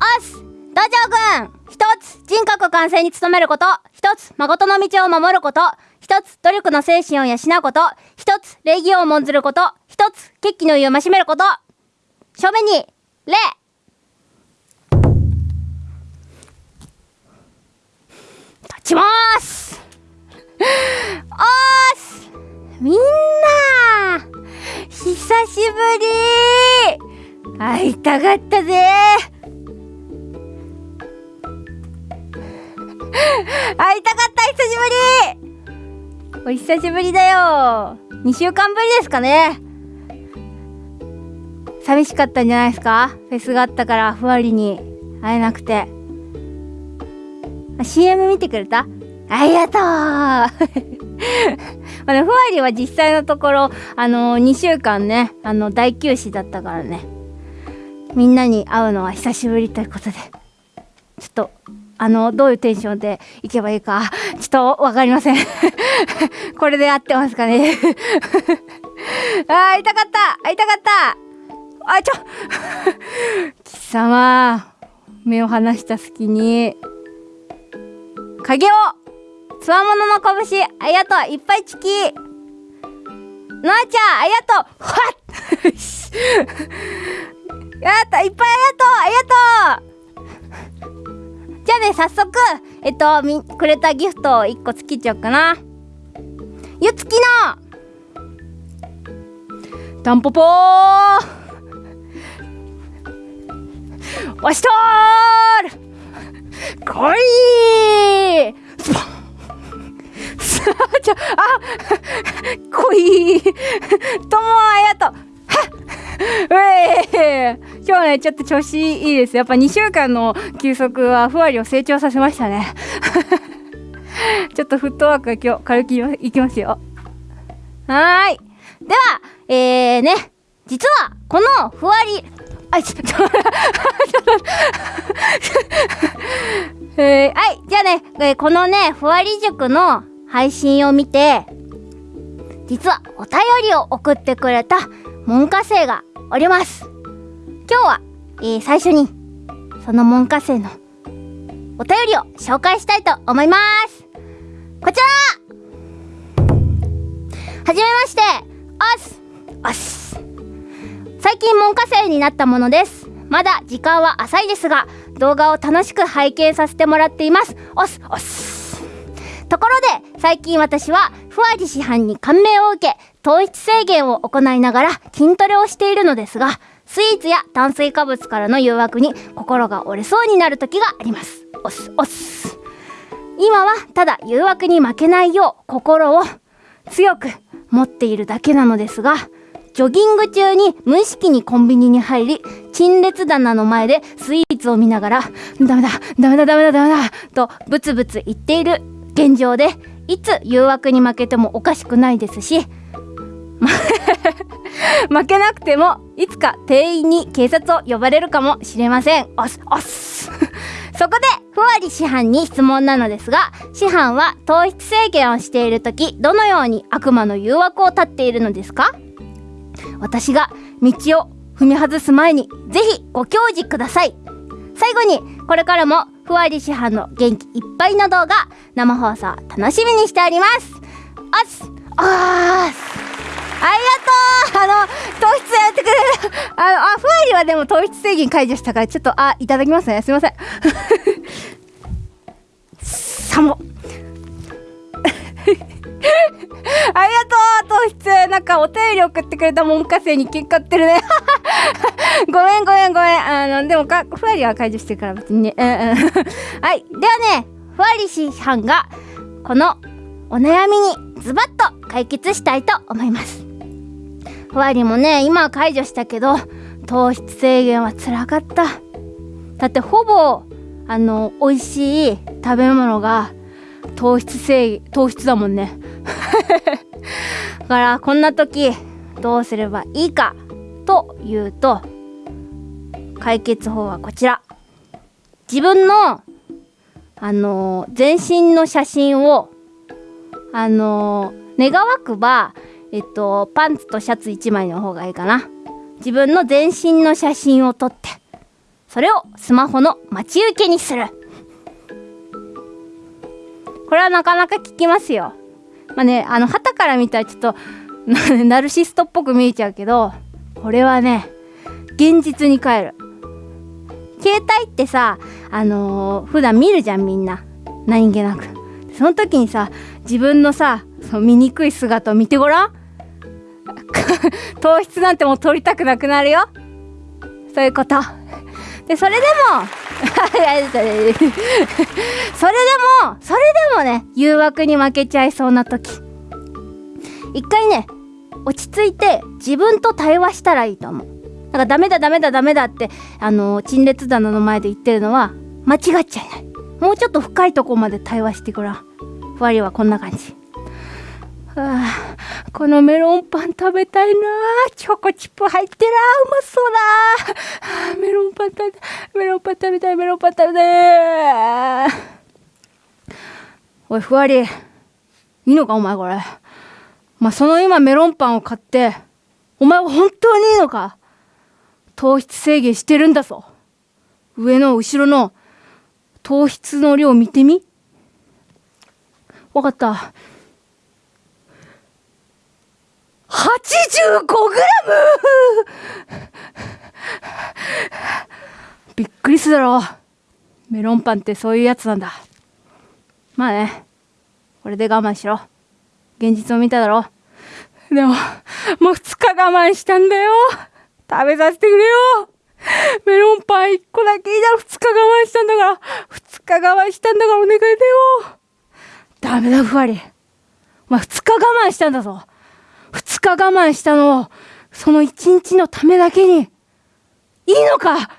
おっす道場軍。一つ人格完成に努めること。一つ誠の道を守ること。一つ努力の精神を養うこと。一つ礼儀を重んずること。一つ決起の意を増しめること。正面に礼。立ちます。おーす。みんな久しぶり。会いたかったぜ。会いたかった久しぶり。お久しぶりだよ。2週間ぶりですかね。寂しかったんじゃないですか？フェスがあったからふわりに。会えなくて。CM 見てくれた？ありがとう。まあ、ふわりは実際のところあの2週間ねあの大休止だったからね。みんなに会うのは久しぶりということで。ちょっとあのどういうテンションで行けばいいかちょっと分かりません。これで合ってますかね。あ会いたかった。会いたかった。あちょ。貴様目を離した隙に影をつわものの拳ありがとう。いっぱいチキ。のあちゃんありがとう。はっ。やった。いっぱいありがとう。ありがとう。じゃあね早速えっとみくれたギフトを1個つけちゃおうかな。ゆつきの。タンポポ。ーわしとーる。こいスポンさあ、ちょ、あ、こい。ともあやと。今日ね、ちょっと調子いいです。やっぱ2週間の休息はふわりを成長させましたね。ちょっとフットワークが今日軽くいきますよ。はーい。では、えーね、実はこのふわり、あ、ちょっと、えー、はい、じゃあね、えー、このね、ふわり塾の配信を見て、実はお便りを送ってくれた門下生がおります。今日は、えー、最初に、その門下生のお便りを紹介したいと思います。こちらはじめまして、おすおす最近門下生になったものです。まだ時間は浅いですが、動画を楽しく拝見させてもらっています。おすおすところで最近私はふわり師範に感銘を受け糖質制限を行いながら筋トレをしているのですがスイーツや炭水化物からの誘惑に心が折れそうになる時があります。おすおす。今はただ誘惑に負けないよう心を強く持っているだけなのですがジョギング中に無意識にコンビニに入り陳列棚の前でスイーツを見ながらダメだダメだダメだダメだとブツブツ言っている現状でいつ誘惑に負けてもおかしくないですし 負けなくてもいつか店員に警察を呼ばれるかもしれません。おっすおっす。そこでふわり師範に質問なのですが師範は糖質制限をしている時どのように悪魔の誘惑を断っているのですか？私が道を踏み外す前にぜひご教示ください。最後にこれからもふわり師範の元気いっぱいの動画生放送楽しみにしております。おす。おー。す糖質やってくれる。あのあふわりはでも糖質制限解除したからちょっとあいただきますね。すいません。サモ ありがとう。糖質。なんかお便り送ってくれた門下生に喧嘩ってるね。ごめんごめんごめん。あのでもかふわりは解除してるから別にね。うんうん。はい。ではねふわり師範がこのお悩みにズバッと解決したいと思います。ふわりもね今は解除したけど糖質制限はつらかった。だってほぼあの美味しい食べ物が糖質制糖質だもんね。だからこんな時どうすればいいかというと解決法はこちら。自分のあの全身の写真をあの願わくばえっとパンツとシャツ1枚の方がいいかな。自分の全身の写真を撮ってそれをスマホの待ち受けにする。これはなかなか効きますよ。まあねあの旗から見たらちょっと ナルシストっぽく見えちゃうけどこれはね現実に変える。携帯ってさあのー、普段見るじゃんみんな。何気なく。その時にさ自分のさその醜い姿を見てごらん。糖質なんてもう取りたくなくなるよ。そういうこと。でそれでも それでもそれでもね誘惑に負けちゃいそうな時。一回ね落ち着いて自分と対話したらいいと思う。なんかダメだダメだダメだってあの陳列棚の前で言ってるのは間違っちゃいない。もうちょっと深いとこまで対話してごらん。ふわりはこんな感じ。はあ、このメロンパン食べたいな。チョコチップ入ってらうまそうだ、メロンパン食べたいメロンパン食べたいメロンパン食べたい。おいふわり。いいのかお前これ。まあ、その今メロンパンを買ってお前は本当にいいのか。糖質制限してるんだぞ。上の後ろの糖質の量見てみ。わかった。85g! びっくりするだろ。うメロンパンってそういうやつなんだ。まあねこれで我慢しろ。現実を見ただろ。うでももう2日我慢したんだよ。食べさせてくれよ。メロンパン1個だけいいだろ。2日我慢したんだから。2日我慢したんだからお願いだよ。ダメだふわり。お前2日我慢したんだぞ。2日我慢したのをその1日のためだけにいいのか？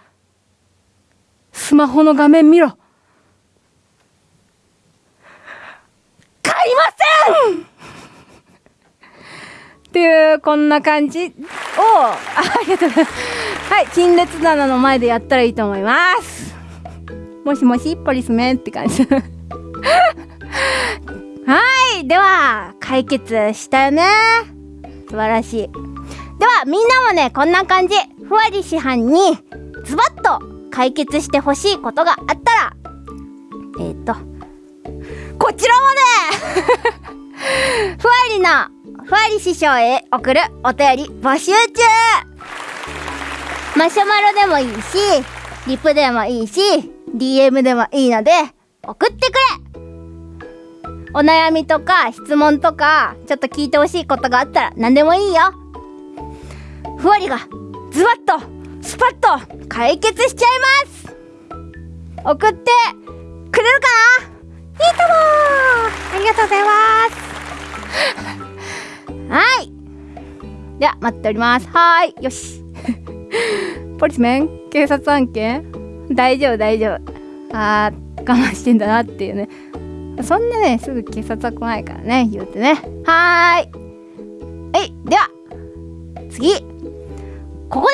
スマホの画面見ろ。買いません！っていうこんな感じをありがとうございます。はい陳列棚の前でやったらいいと思います。もしもしポリスメンって感じ。はいでは解決したよね。素晴らしい。ではみんなもねこんな感じ。ふわり師範にズバッと解決してほしいことがあったらえっ、ー、とこちらもねふわりのふわり師匠へ送るお便り募集中。マシュマロでもいいしリプでもいいし DM でもいいので送ってくれ。お悩みとか質問とかちょっと聞いてほしいことがあったら何でもいいよ。ふわりがズバッとスパッと解決しちゃいます。送ってくれるかな？いいともありがとうございます。はい。では待っております。はい。よし。ポリスメン警察案件？大丈夫大丈夫。あー我慢してんだなっていうね。そんなねすぐ警察は来ないからね言うてね。はーい。はいでは次。ここで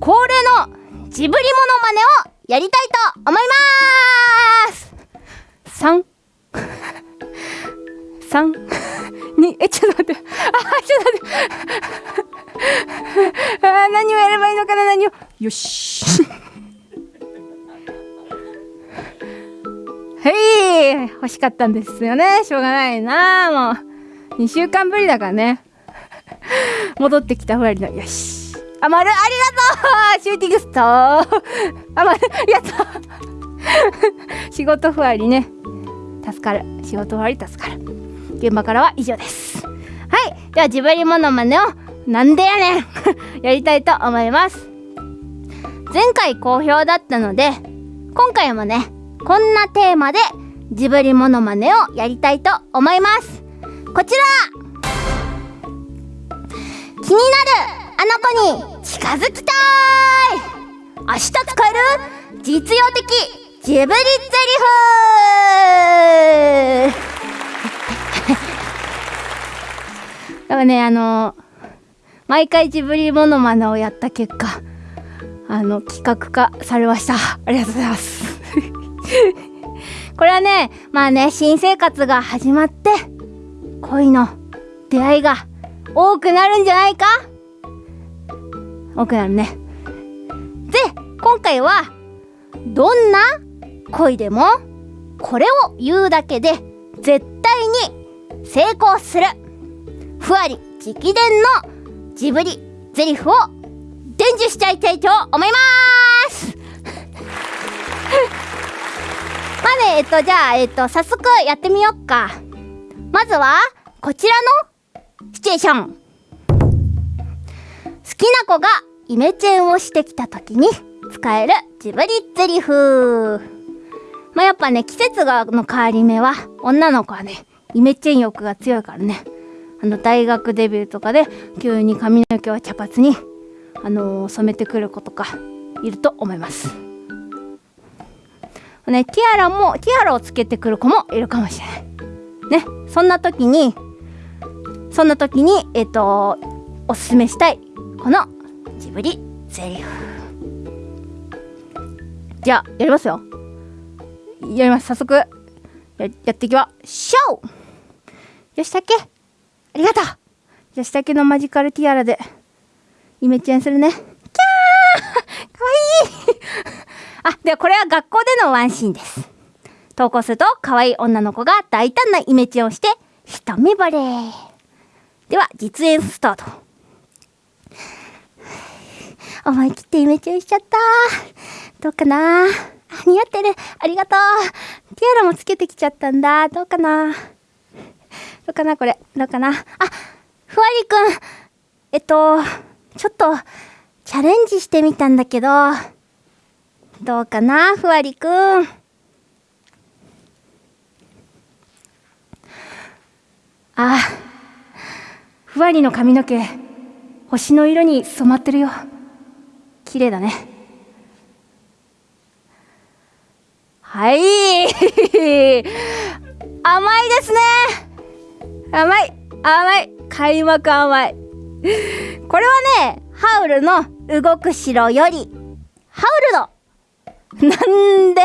恒例のジブリモノマネをやりたいと思います。3 3えちょっと待って。あちょっと待って。あ何をやればいいのかな何を。よし。はい欲しかったんですよね。しょうがないな。もう2週間ぶりだからね。戻ってきたふわりの。よし。あまるありがとう。シューティングスターあまるやった 仕事ふわりね。助かる。仕事ふわり助かる。現場からは以上です。はい。ではジブリモノマネを。なんでやねん。やりたいと思います。前回好評だったので今回もねこんなテーマでジブリモノマネをやりたいと思います。こちら。気になるあの子に近づきたい。明日使える？実用的。ジブリゼリフ。だからねあの毎回ジブリモノマネをやった結果あの企画化されました。ありがとうございます。これはねまあね新生活が始まって恋の出会いが多くなるんじゃないか？多くなるね。で今回はどんな恋でもこれを言うだけで絶対に成功する。ふわり直伝のジブリゼリフを伝授しちゃいたいと思います。まあねえっとじゃあえっと早速やってみよっか。まずはこちらのシチュエーション。好きな子がイメチェンをしてきた時に使えるジブリゼリフ。まあやっぱね季節がの変わり目は女の子はねイメチェン欲が強いからね。あの大学デビューとかで急に髪の毛を茶髪にあのー、染めてくる子とかいると思います。ねティアラもティアラをつけてくる子もいるかもしれない。ねそんな時にそんな時にえっ、ー、とおすすめしたいこのジブリゼリフ。じゃあやりますよ。やります。早速ややっていきま。しょうよしたけありがとう!よしたけのマジカルティアラでイメチェンするね。キャー!かわいい!あではこれは学校でのワンシーンです投稿すると可愛い女の子が大胆なイメチェンをして一目惚れでは実演スタート思い切ってイメチェンしちゃったどうかな似合ってる。ありがとう。ティアラもつけてきちゃったんだ。どうかなどうかなこれ。どうかなあ、ふわりくん。えっと、ちょっと、チャレンジしてみたんだけど、どうかなふわりくん。あ、ふわりの髪の毛、星の色に染まってるよ。綺麗だね。はい 甘いですね甘い甘い開幕甘いこれはねハウルの動く城よりハウルのなんで？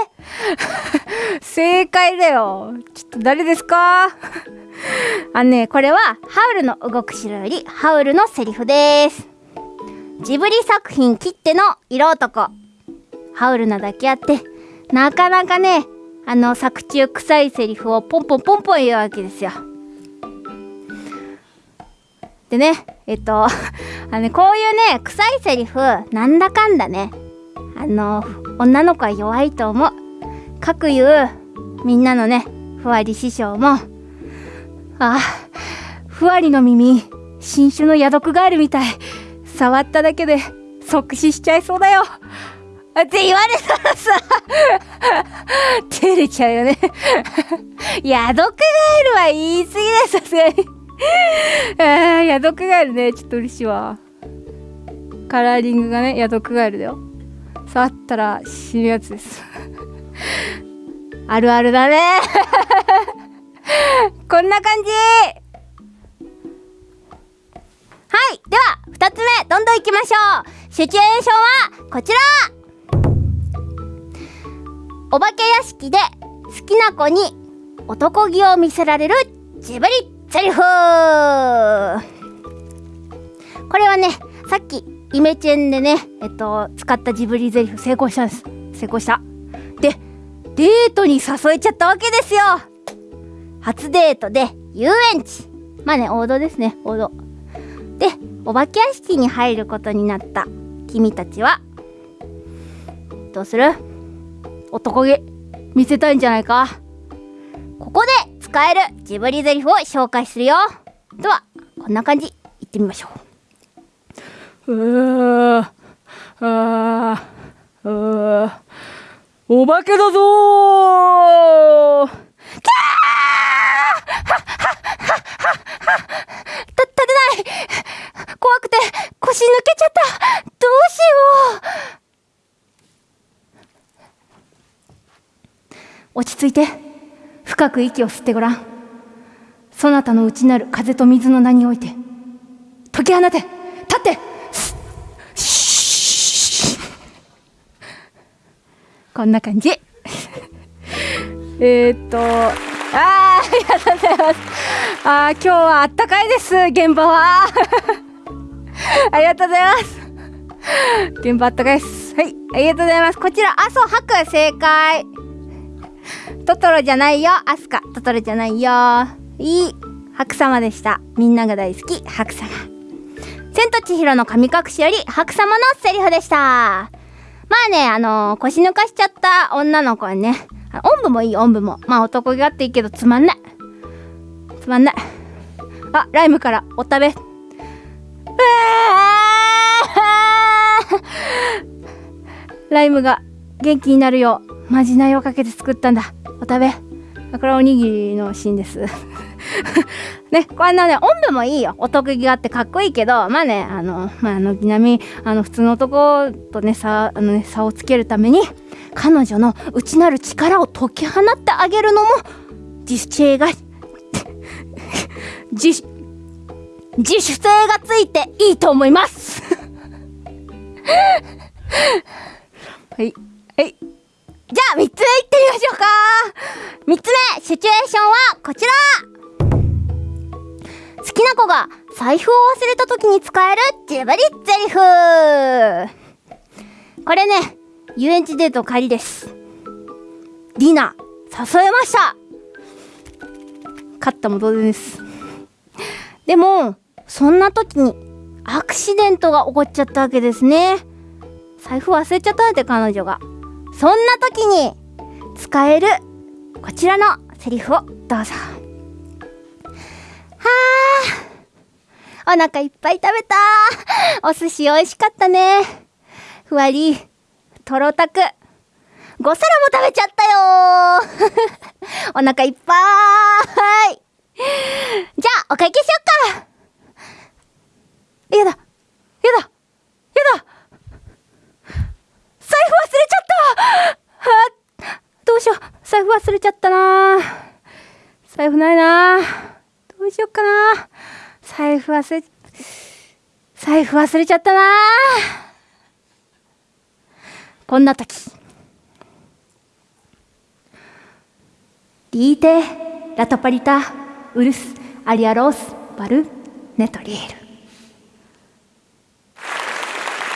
正解だよ。ちょっと誰ですか？あのねこれはハウルの動く城よりハウルのセリフです。ジブリ作品きっての色男。ハウルなだけあってなかなかねあの作中臭いセリフをポンポンポンポン言うわけですよ。でねえっと あのねこういうね臭いセリフなんだかんだねあの女の子は弱いと思う。かくいうみんなのねふわり師匠もああふわりの耳新種のヤドクガエルみたい触っただけで即死しちゃいそうだよって言われたらさ照れちゃうよねヤドクガエルは言い過ぎだよ、さすがにあヤドクガエルね、ちょっと嬉しいわ。カラーリングがね、ヤドクガエルだよ。触ったら死ぬやつです。あるあるだね。こんな感じ。はいでは2つ目どんどんいきましょう。シチュエーションはこちら。お化け屋敷で好きな子に男気を見せられるジブリセリフ。これはねさっきイメチェンでねえっと使ったジブリゼリフ成功したんです。成功した。でデートに誘えちゃったわけですよ。初デートで遊園地。まあね王道ですね王道。でお化け屋敷に入ることになった。君たちはどうする？男気見せたいんじゃないか？ここで使えるジブリゼリフを紹介するよ。ではこんな感じ。いってみましょう。うーあーうお化けだぞー。キャー立てない怖くて腰抜けちゃったどうしよう落ち着いて深く息を吸ってごらんそなたの内なる風と水の名において解き放て立ってこんな感じ えっとああありがとうございますあ今日はあったかいです現場は ありがとうございます現場あったかいですはいありがとうございます。こちら、阿蘇博正解。トトロじゃないよ、アスカ。トトロじゃないよ。いい。白様でした。みんなが大好き、白様。千と千尋の神隠しより白様のセリフでした。まあね、あのー、腰抜かしちゃった女の子はね、おんぶもいい、おんぶも。まあ男気があっていいけどつまんない。つまんない。あ、ライムからお食べ。うライムが元気になるよう、まじないをかけて作ったんだ。お食べ。これはおにぎりのシーンです。ね、こんなね、おんぶもいいよ。お得意があってかっこいいけど、まあね、あの、まあ、軒並み、あの、普通の男とね、差、あのね、差をつけるために、彼女の内なる力を解き放ってあげるのも、自主性が、自、自主性がついていいと思います はい。はい。じゃあ、3つ目いってみましょうか !3 つ目、シチュエーションはこちら好きな子が財布を忘れた時に使えるジブリゼリフこれね、遊園地デート帰りです。ディナー、誘えました勝ったも同然です。でも、そんな時にアクシデントが起こっちゃったわけですね。財布忘れちゃったんて彼女が。そんな時に使えるこちらのセリフをどうぞ。あお腹いっぱい食べたお寿司美味しかったね。ふわり、とろたく、5皿も食べちゃったよ お腹いっぱい。じゃあ、お会計しよっか。やだやだやだ。財布忘れちゃった。あどうしよう。財布忘れちゃったな財布ないなうしよっかな。財布忘れ財布忘れちゃったな。こんな時。リーテラトパリタウルスアリアロースバルネトリエル。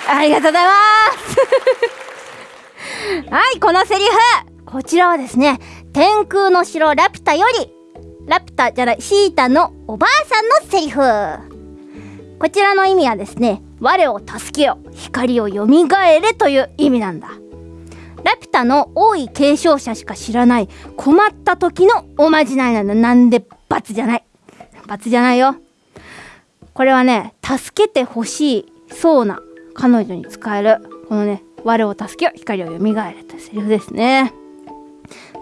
ありがとうございます。はいこのセリフ。こちらはですね天空の城ラピュタよりラピュタじゃないシータのおばあさんのセリフ。こちらの意味はですね我を助けよ光をよみがえれという意味なんだ。ラピュタの多い継承者しか知らない困った時のおまじないなんだなんで罰じゃない？罰じゃないよ。これはね助けてほしいそうな彼女に使えるこのね我を助けよ光をよみがえれというセリフですね。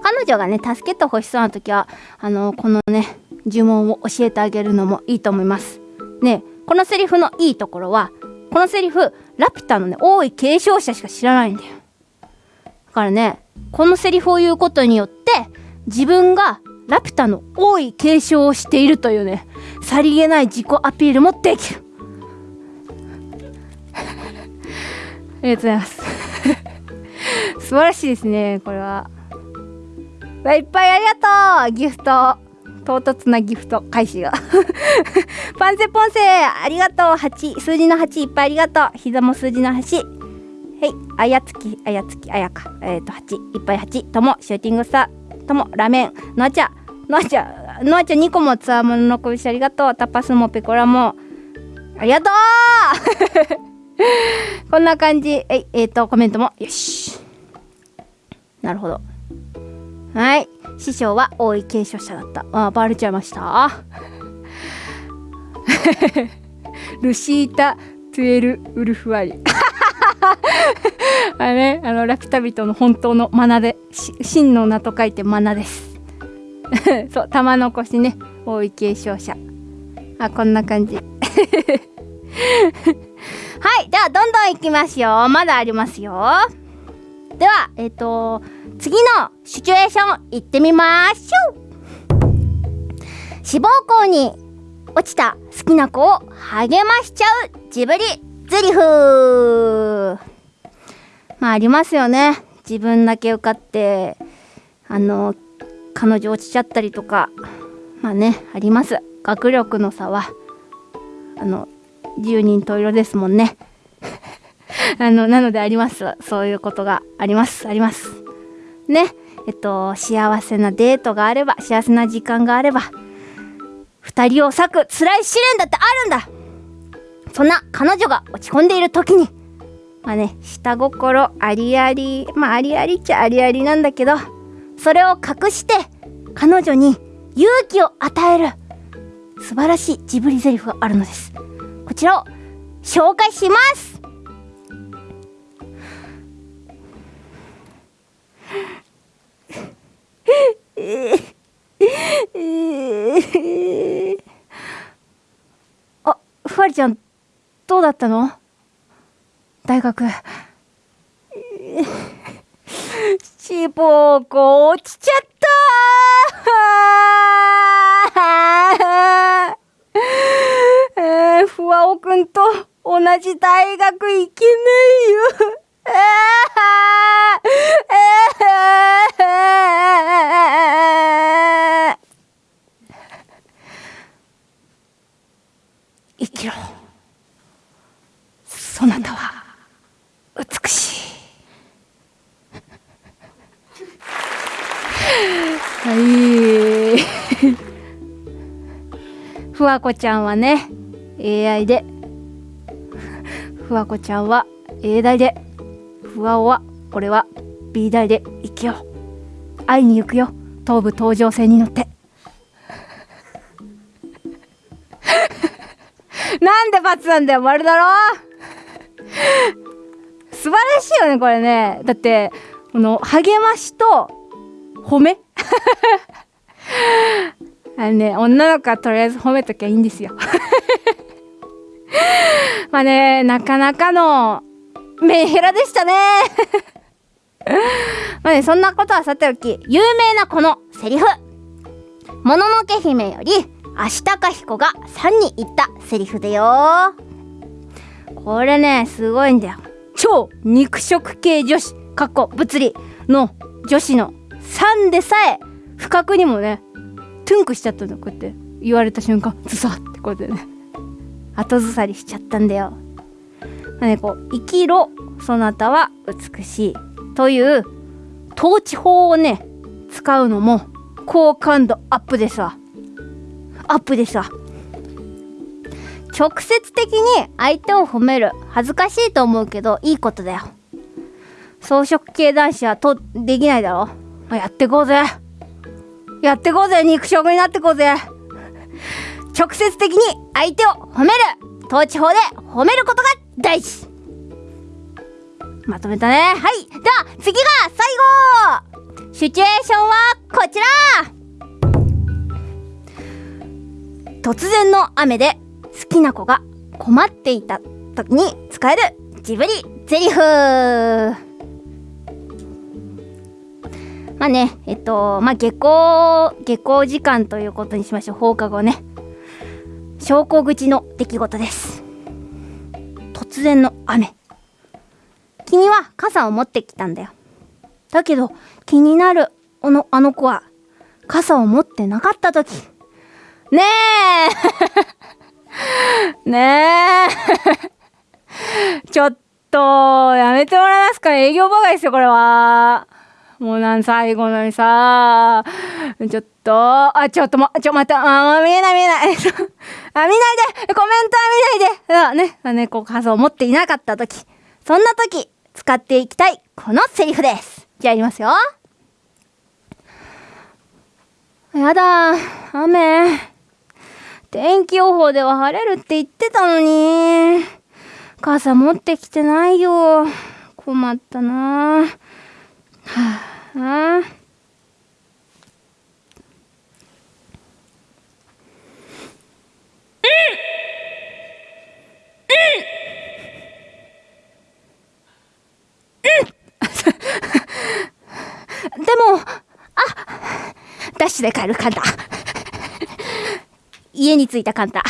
彼女がね助けてほしそうな時はあのこのね呪文を教えてあげるのもいいと思います。ねこのセリフのいいところはこのセリフラピュタのね多い継承者しか知らないんだよ。だからねこのセリフを言うことによって自分がラピュタの多い継承をしているというねさりげない自己アピールもできる。ありがとうございます。素晴らしいですねこれは。いっぱいありがとう。ギフト唐突なギフト開始が。パンセポンセありがとう。8数字の8いっぱいありがとう。膝も数字の8はいあやつきあやつきあやか。えっ、ー、と8いっぱい8ともシューティングスター。ともラメン。のあちゃ。のあちゃのあちゃ2個もつわもののこびしありがとう。タパスもペコラも。ありがとう。こんな感じ。ええっ、ー、とコメントも。よし。なるほど。はい。師匠は多い継承者だった。あバレちゃいました？ルシータ・トゥエル・ウルフワリ。あれ？ねあのラピュタ人の本当のマナで真の名と書いてマナです。そう玉残しね。多い継承者。あこんな感じ。はい。ではどんどんいきますよ。まだありますよ。ではえっ、ー、と次のシチュエーション行ってみましょう。志望校に落ちた好きな子を励ましちゃうジブリゼリフ。まあありますよね。自分だけ受かってあの彼女落ちちゃったりとか。まあねあります。学力の差は。あの10人十色ですもんね。あの、なのであります。そういうことがあります。あります。ね。えっと、幸せなデートがあれば、幸せな時間があれば、二人を裂く辛い試練だってあるんだそんな彼女が落ち込んでいる時に、まあね、下心ありあり、まあありありっちゃありありなんだけど、それを隠して、彼女に勇気を与える素晴らしいジブリゼリフがあるのです。こちらを紹介します あ、ふわりちゃん、どうだったの？大学。しぼこ落ちちゃったえー、ふわおくんと同じ大学行けないよ。生きろ。そなたは美しい。はい。ふわこちゃんはね、AI で。ふわこちゃんは A 大で。ふわおは、俺は B 大で生きよう。会いに行くよ。東武東上線に乗って。なんで罰なんだよ、丸だろ素晴らしいよね、これね。だって、この、励ましと、褒め あのね、女の子はとりあえず褒めときゃいいんですよ。まあね、なかなかのメンヘラでしたね。まあね、そんなことはさておき、有名なこのセリフ。もののけ姫より、足高彦が3に言ったセリフだよ。これね、すごいんだよ。超肉食系女子、かっこ物理の女子の3でさえ、不覚にもね、トゥンクしちゃったのこうやって言われた瞬間ズサってこうやってね後ずさりしちゃったんだよ。まあね、こう生きろそなたは美しいという統治法をね使うのも好感度アップですわ。アップですわ。直接的に相手を褒める。恥ずかしいと思うけどいいことだよ。草食系男子はとできないだろ、ま、やってこうぜ。やってこうぜ。肉食になってこうぜ。直接的に相手を褒める。統治法で褒めることが大事まとめたねはいでは次が最後シチュエーションはこちら突然の雨で好きな子が困っていた時に使えるジブリゼリフまあね、えっと、まあ下校、下校時間ということにしましょう。放課後ね。昇降口の出来事です。突然の雨。君は傘を持ってきたんだよ。だけど、気になる、あの、あの子は、傘を持ってなかった時。ねえ ねえ ちょっと、やめてもらえますか？営業妨害ですよ、これは。もうなん最後のにさ、ちょっと、あ、ちょっとも、ちょ、また、あ、見えない見えない。あ、見ないでコメントは見ないであね、あね、こう、傘を持っていなかったとき、そんなとき、使っていきたい、このセリフです。じゃあ、やりますよ。やだ、雨。天気予報では晴れるって言ってたのに。傘持ってきてないよ。困ったな。はあ。でも、あダッシュで帰るカンタ。家に着いたカンタ。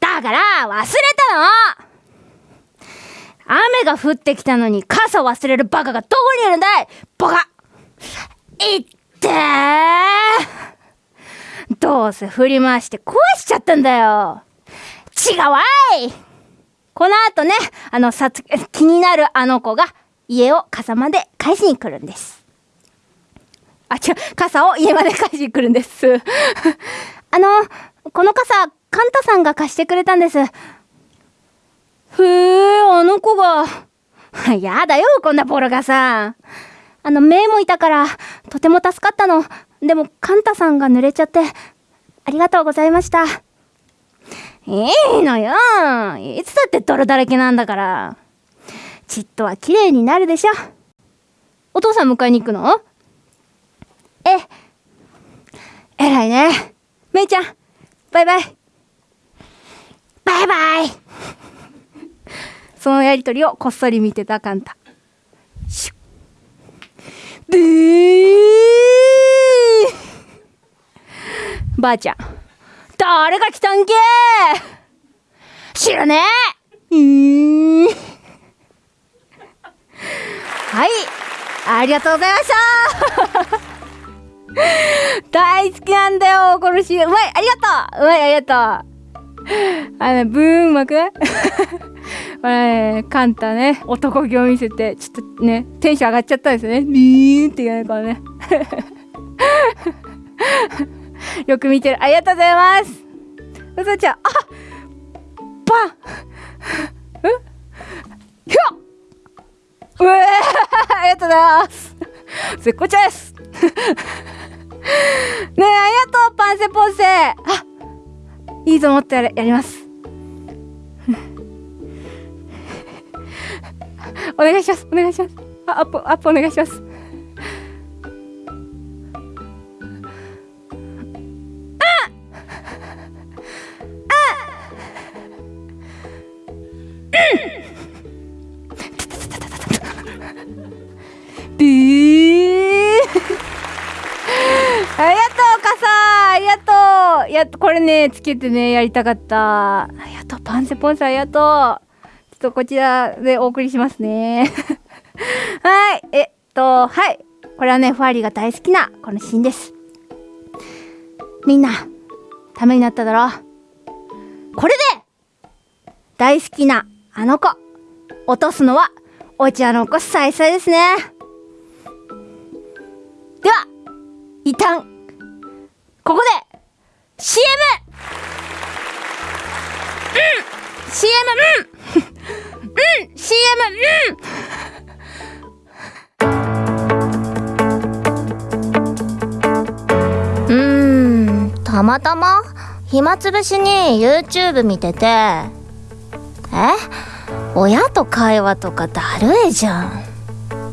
だから、忘れたの雨が降ってきたのに傘忘れるバカがどこにいるんだい？バカいってーどうせ振り回して壊しちゃったんだよ違うわいこの後ね、あの、さつ、気になるあの子が家を傘まで返しに来るんです。あ、違う、傘を家まで返しに来るんです。あの、この傘、カンタさんが貸してくれたんです。へえ、あの子が。やだよ、こんなボロ傘。あの、目もいたから、とても助かったの。でも、カンタさんが濡れちゃって、ありがとうございました。いいのよ。いつだって泥だらけなんだから。ちっとは綺麗になるでしょ。お父さん迎えに行くの？え、偉いね。めいちゃん、バイバイ。バイバイそのやりとりをこっそり見てたカンタ。シュッ。でー。ばあちゃん。誰が来たんけ？知らねえ。うんはい。ありがとうございました。大好きなんだよこのシーン。うまい。ありがとう。うまいありがとう。あの、ブーンうまくないこれね、カンタね、男気を見せて、ちょっとね、テンション上がっちゃったんですね。ビーンって言うね、これね。よく見てる。ありがとうございます。うさちゃん、あパン うひょうえ、ありがとうございます。絶好調です ねえ、ありがとう、パンセポンセあいいと思ってややります。お願いします。お願いします。あ、アップ、アップお願いします。これね、つけてね、やりたかった。ありがとう、パンセポンさんありがとう。とこちらでお送りしますね。はい、えっと、はい。これはね、ファーリーが大好きなこのシーンです。みんな、ためになっただろうこれで大好きなあの子、落とすのは、お茶の子さいさいですね。では、一旦、ここで、CM! うん !CM! うんうん !CM! うん。うんたまたま暇つぶしに YouTube 見てて。え？親と会話とかだるいじゃん。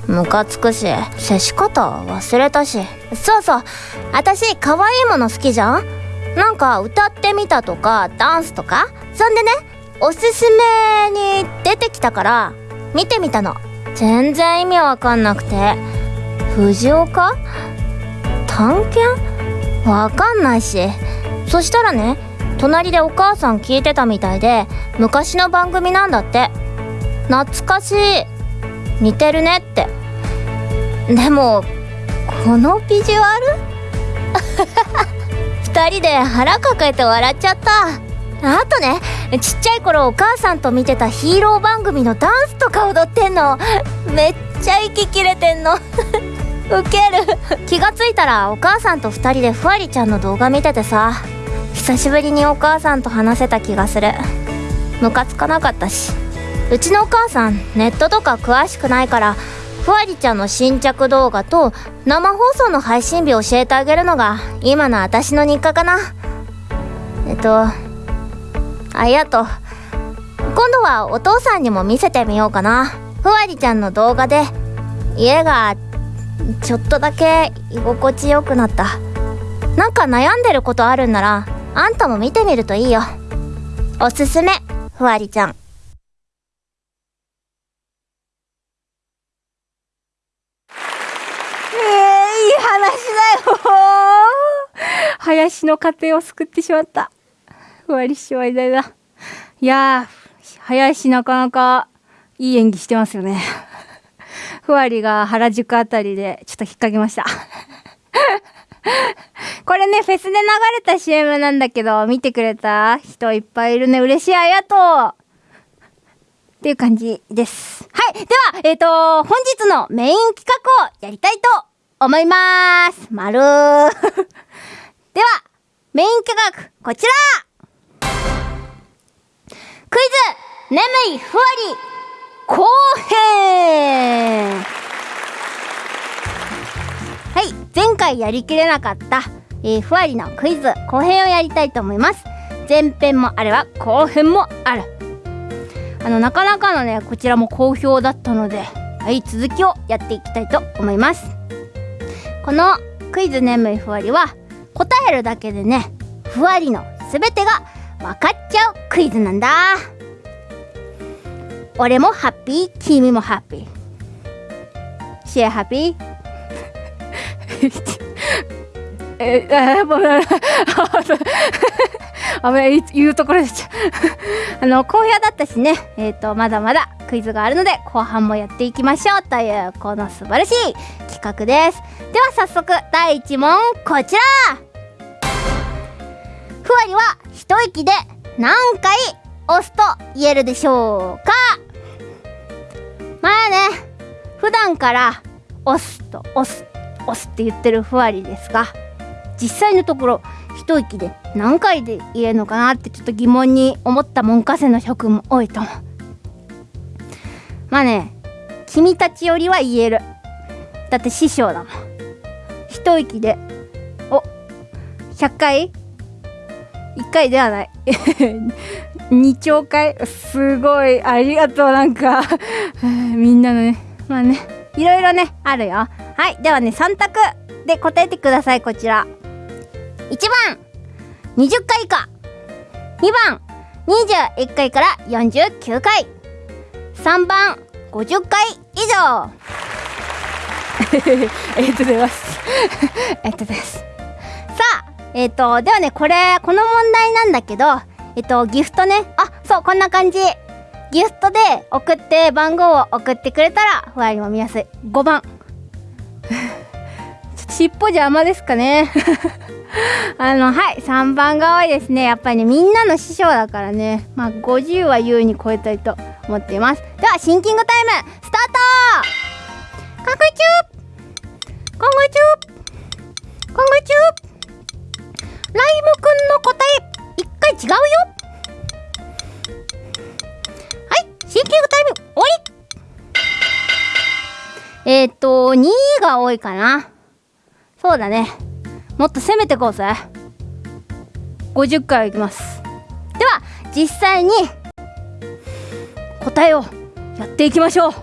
ムカつくし接し方忘れたし。そうそう。私可愛いもの好きじゃん？なんか歌ってみたとかダンスとか？そんでねおすすめに出てきたから見てみたの。全然意味わかんなくて。藤岡？探検？わかんないし。そしたらね隣でお母さん聞いてたみたいで昔の番組なんだって。懐かしい。似てるねって。でもこのビジュアル？2人で腹抱えて笑っちゃった。あとねちっちゃい頃お母さんと見てたヒーロー番組のダンスとか踊ってんの。めっちゃ息切れてんの。ウケる。気がついたらお母さんと2人でふわりちゃんの動画見ててさ。久しぶりにお母さんと話せた気がする。ムカつかなかったし。うちのお母さんネットとか詳しくないからふわりちゃんの新着動画と生放送の配信日教えてあげるのが今の私の日課かな。えっとありがと。う今度はお父さんにも見せてみようかな。ふわりちゃんの動画で家がちょっとだけ居心地よくなった。なんか悩んでることあるんならあんたも見てみるといいよ。おすすめふわりちゃん。林の家庭を救ってしまった。ふわりしわいだいだ。いやー、林なかなかいい演技してますよね。ふわりが原宿あたりでちょっと引っ掛けました。これね、フェスで流れた CM なんだけど、見てくれた人いっぱいいるね。嬉しい、ありがとうっていう感じです。はい。では、えっ、と、本日のメイン企画をやりたいと思いまーす。まるー。では、メイン企画、こちらクイズ眠いふわり後編はい、前回やりきれなかった、えーふわりのクイズ後編をやりたいと思います。前編もあれば後編もある。あの、なかなかのね、こちらも好評だったので、はい、続きをやっていきたいと思います。このクイズ眠いふわりは、答えるだけでね、ふわりのすべてが分かっちゃう。クイズなんだ。俺もハッピー、君もハッピー。シェアハッピーえ、あ、もう、あべ、い言うところでちゃ。あの、好評だったしね、えっ、と、まだまだクイズがあるので、後半もやっていきましょうという、この素晴らしい企画です。では早速、第1問、こちら。ふわりは一息で何回押すと言えるでしょうか？まあね、普段から押すと押す、押すって言ってるふわりですが、実際のところ一息で何回で言えるのかなってちょっと疑問に思った門下生の諸君も多いと思う。まあね君たちよりは言える。だって師匠だもん。一息でお100回 ?1 回ではない。2兆回すごい。ありがとう。なんか みんなのね。まあね。いろいろねあるよ。はい。ではね3択で答えてください。こちら。1番。20回以下。2番。21回から49回。3番。50回以上。えっとです。えっとです。さあえっ、とではねこれこの問題なんだけどえっ、とギフトね。あそうこんな感じ。ギフトで送って番号を送ってくれたらふわりも見やすい。5番 ちょっと尻尾邪魔ですかね。あのはい3番が多いですね。やっぱりねみんなの師匠だからね。まあ50は優に超えたいと思っています。ではシンキングタイムスタート。かんぐちゅーかんぐちゅーかんぐちゅームくんの答え一回違うよ。はいシンキングタイム終わり。えっ、ー、と2が多いかな。そうだね。もっと攻めてこうぜ。50回いきます。では実際に答えをやっていきましょう。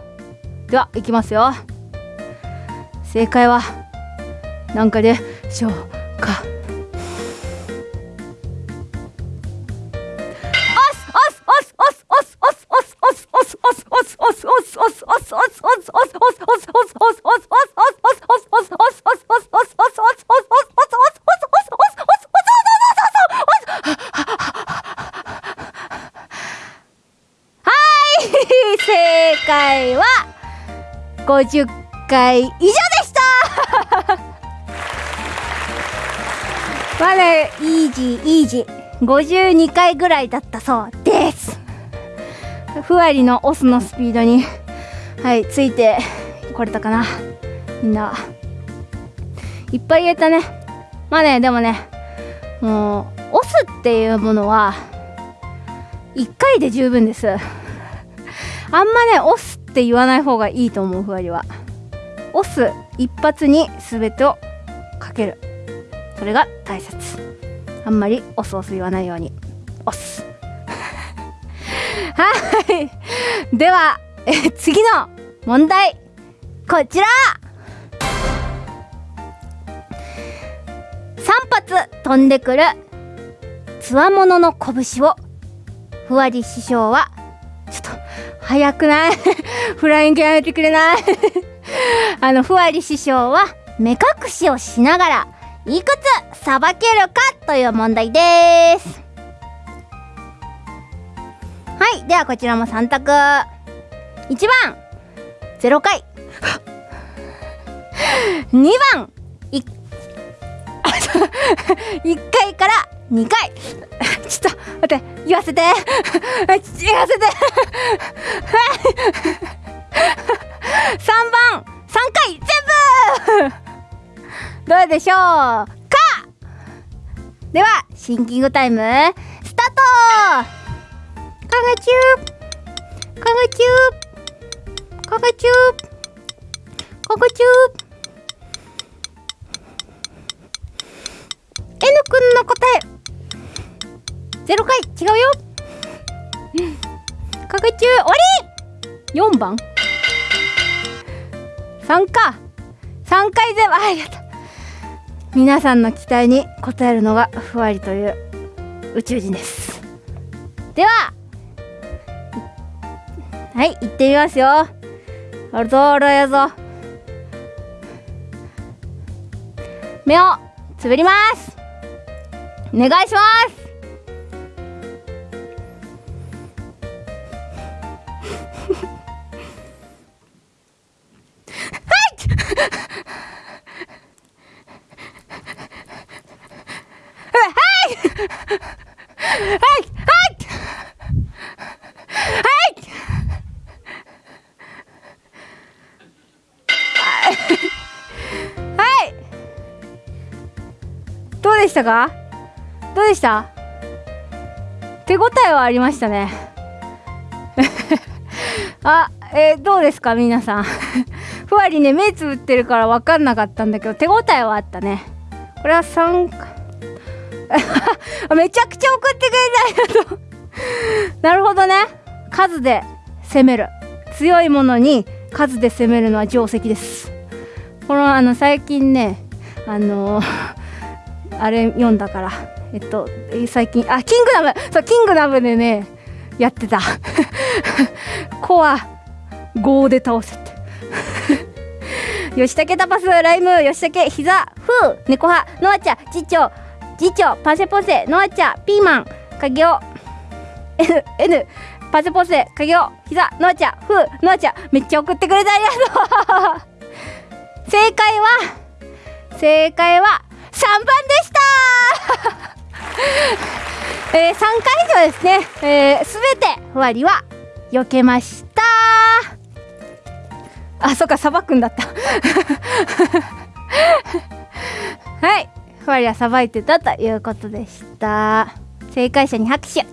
ではいきますよ。正解は何回でしょうか。正解は50回以上でしたまあねイージーイージー52回ぐらいだったそうですふわりのオスのスピードにはいついてこれたかな。みんな。いっぱい言えたね。まあねでもねもうオスっていうものは1回で十分です。あんまねオスって言わない方がいいと思うふわりは。オス一発に全てをかける。それが大切。あんまりオスオス言わないように。オス。はい。ではえ次の問題。こちら。3発飛んでくるつわものの拳をふわり師匠はちょっと早くない？フライングやめてくれない？あのふわり師匠は目隠しをしながらいくつさばけるかという問題です。はいではこちらも3択。1番。0回。2番。1, 1 回から2回。ちょっと待って。言わせて。言わせて。3番。3回。全部。どうでしょうか。ではシンキングタイムスタート。かがちゅーかがちゅーかがちゅーかがちゅー N くんの答えゼロ回違うよかがちゅー終わり4番3か3回全部ありがとう皆さんの期待に応えるのがふわりという宇宙人ですでははい行ってみますよあるぞあるやぞ目をつぶります。お願いします。たか？どうでした？手応えはありましたね。あ、えー、どうですか？皆さん。ふわりね目つぶってるから分かんなかったんだけど手応えはあったね。これは3 めちゃくちゃ送ってくれてありがとう。なるほどね。数で攻める。強いものに数で攻めるのは定石です。このあの最近ねあのあれ読んだから。えっと最近あキングダムそうキングダムでねやってた。コア5で倒せって。吉武タパスライム吉武膝フー猫派ノアチャ次長次長パセポセノアチャピーマン影尾 N, N パセポセ影尾膝ノアチャフーノアチャめっちゃ送ってくれてありがとう。正解は正解は番でした。えー、3回以上ですね、えー、全てふわりは避けました。あそっかさばくんだった。はい。ふわりはさばいてたということでした。正解者に拍手。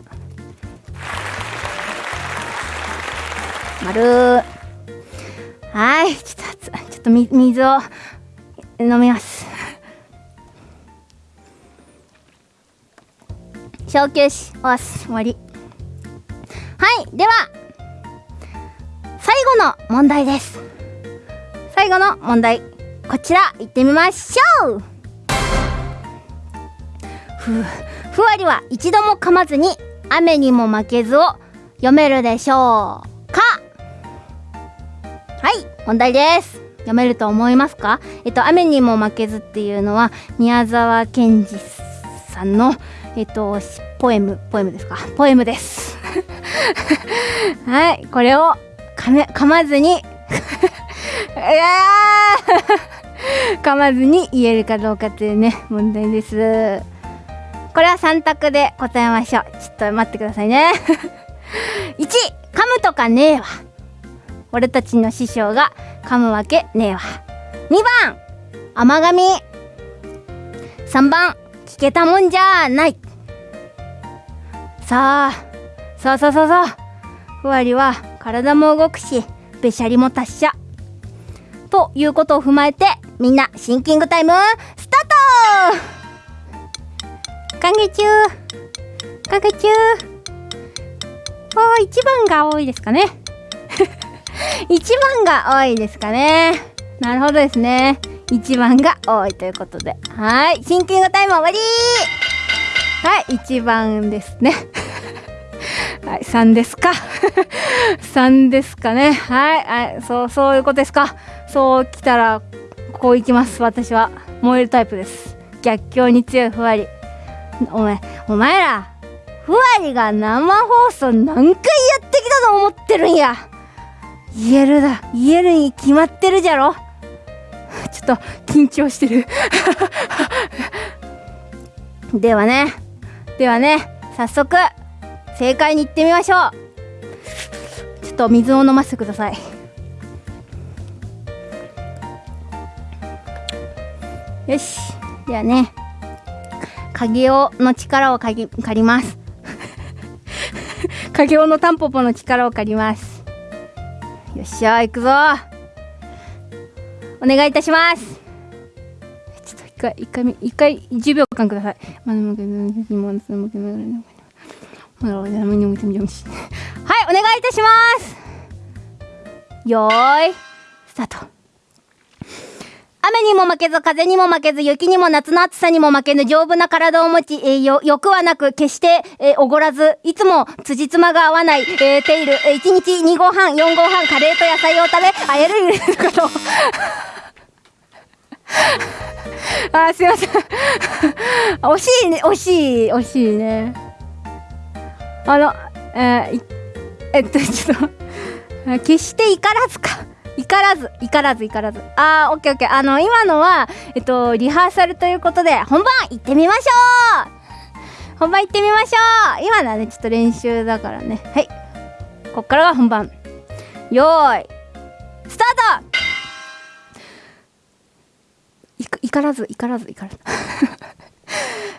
丸。はい。ちょっとちょっと水を飲みます。小休止おす終わり。はいでは最後の問題です。最後の問題こちら行ってみましょう。ふふわりは一度も噛まずに雨にも負けずを読めるでしょうか？はい問題です。読めると思いますか？えっと雨にも負けずっていうのは宮沢賢治さんのえっとポエムポエムですか？ポエムです。はいこれを噛め噛まずに いや 噛まずに言えるかどうかというね問題です。これは3択で答えましょう。ちょっと待ってくださいね。1噛むとかねえわ。俺たちの師匠が噛むわけねえわ。2番甘噛み。3番聞けたもんじゃない。さあそうそうそうそう。ふわりは体も動くしべしゃりも達者。ということを踏まえてみんなシンキングタイムスタート。歓迎中。歓迎中。お一番が多いですかね。一番が多いですかね。なるほどですね。一番が多いということで。はい。シンキングタイム終わり。はい一番ですね。はい3ですか。3ですかね。はい、はい、そうそういうことですか。そう来たらこういきます私は。燃えるタイプです。逆境に強いふわり。お前お前らふわりが生放送何回やってきたと思ってるんや。言えるだ。言えるに決まってるじゃろ。ちょっと緊張してる。ではね。ではね早速正解に行ってみましょう。ちょっと水を飲ませてください。よし。ではね影尾の力を借り借ります。影尾のタンポポの力を借ります。よっしゃ行くぞ。お願いいたします。回一回一回10秒間ください。はいお願いいたしますよーいスタート雨にも負けず風にも負けず雪にも夏の暑さにも負けぬ丈夫な体を持ち、えー、よ欲はなく決して、えー、おごらずいつも辻褄が合わない、えー、テイル、えー、1日2合半4合半カレーと野菜を食べあやるるかとあすいません。惜しいね惜しい惜しいね。あのえー、えっとちょっと決して怒らずか。怒らず怒らず怒らず。あーオッケーオッケー。あの今のはえっとリハーサルということで本番行ってみましょう。本番行ってみましょう。今のはねちょっと練習だからね。はい。こっからが本番。よーい。スタート怒らず怒らず怒らず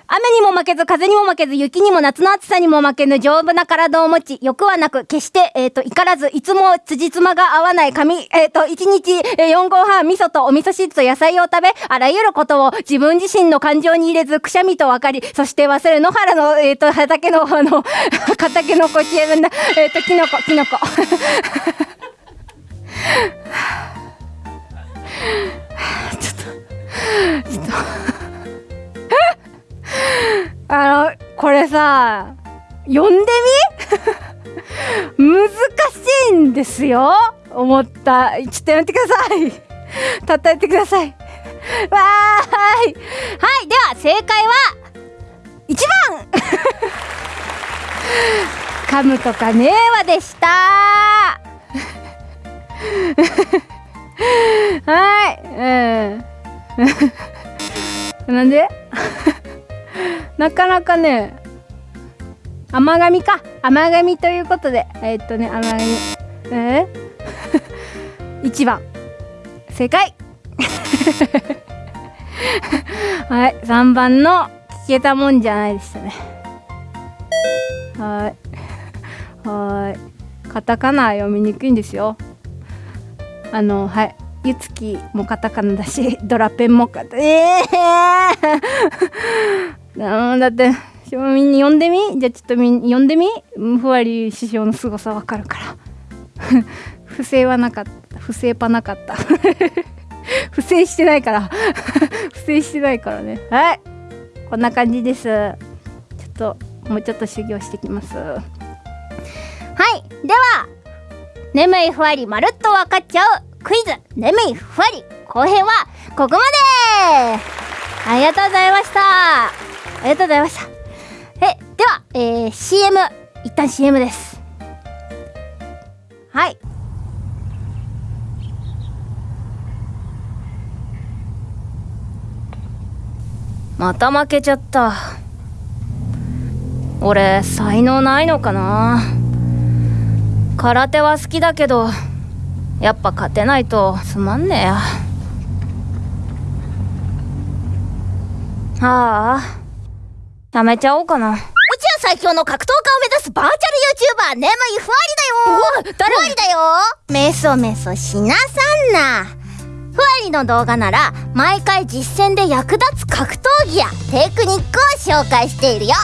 雨にも負けず、風にも負けず、雪にも夏の暑さにも負けぬ丈夫な体を持ち、欲はなく、決して、えっ、ー、と、怒らず、いつも辻褄が合わない髪、えっ、ー、と、1日、えー、4合半、味噌とお味噌汁と野菜を食べ、あらゆることを自分自身の感情に入れず、くしゃみと分かり、そして忘れ野原の、えっ、と、畑の、あの、畑のこちえな、えっ、と、キノコ、キノコ。ちょっと、あの、これさ、読んでみ？難しいんですよ思った。ちょっとやめてください。叩いてください。わーい。はい、では正解は、1番 噛むとかねえわでした はい、うん。なんで？なかなかね甘噛みか。甘噛みということでえー、っとね甘噛み。えー、1番。正解。はい。3番の聞けたもんじゃないでしたね。はい。はい。カタカナ読みにくいんですよ。あのはい。ゆつきもカタカナだし ドラペンもカタええー だってみんな呼んでみ？じゃあちょっとみん呼んでみ？ふわり師匠の凄さわかるから。不正はなかった。不正パなかった。不正してないから。不正してないからね。はい。こんな感じです。ちょっともうちょっと修行してきます。はい。では眠いふわりまるっと分かっちゃう。クイズ眠いふわり後編はここまでありがとうございましたありがとうございました。え、では、えー、CM、一旦 CM です。はい。また負けちゃった。俺、才能ないのかな空手は好きだけど、やっぱ勝てないとつまんねえや。ああ。やめちゃおうかな。宇宙最強の格闘家を目指すバーチャル YouTuber 眠いふわりだよ誰？ふわりだよメソメソしなさんなふわりの動画なら毎回実戦で役立つ格闘技やテクニックを紹介しているよ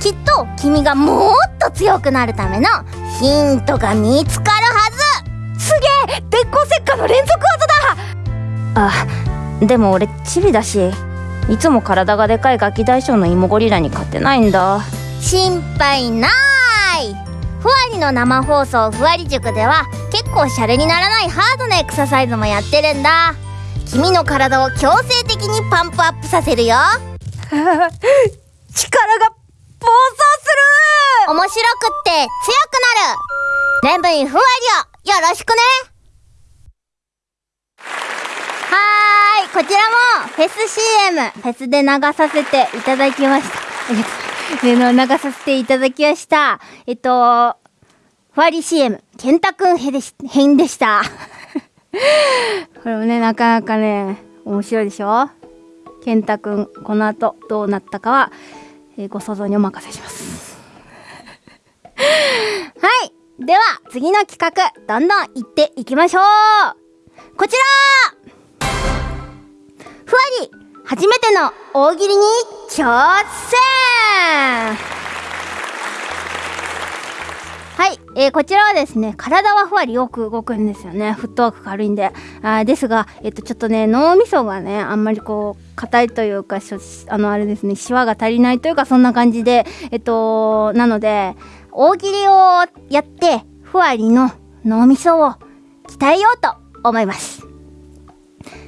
きっと君がもっと強くなるためのヒントが見つかるはずすげえ鉄鋼石火の連続技だ。あでも俺チビだしいつも体がでかいガキ大将の芋ゴリラに勝てないんだ。心配ない。ふわりの生放送ふわり塾では結構シャレにならないハードなエクササイズもやってるんだ。君の体を強制的にパンプアップさせるよ。力が暴走する。面白くって強くなる。レンブイふわりをよろしくねはい、こちらもフェス CM、フェスで流させていただきました。ありがとうでの流させていただきました。えっと、ファーリー CM、ケンタくん編でし編でした。これもね、なかなかね、面白いでしょ？ケンタくん、この後どうなったかは、えーご想像にお任せします。はい。では、次の企画、どんどん行っていきましょうこちらふわり初めての大喜利に挑戦はい、えーこちらはですね、体はふわりよく動くんですよね。フットワーク軽いんで。あーですが、えっと、ちょっとね、脳みそがね、あんまりこう、硬いというか、しょあの、あれですね、シワが足りないというか、そんな感じで、えっと、なので、大喜利をやって、ふわりの脳みそを鍛えようと思います。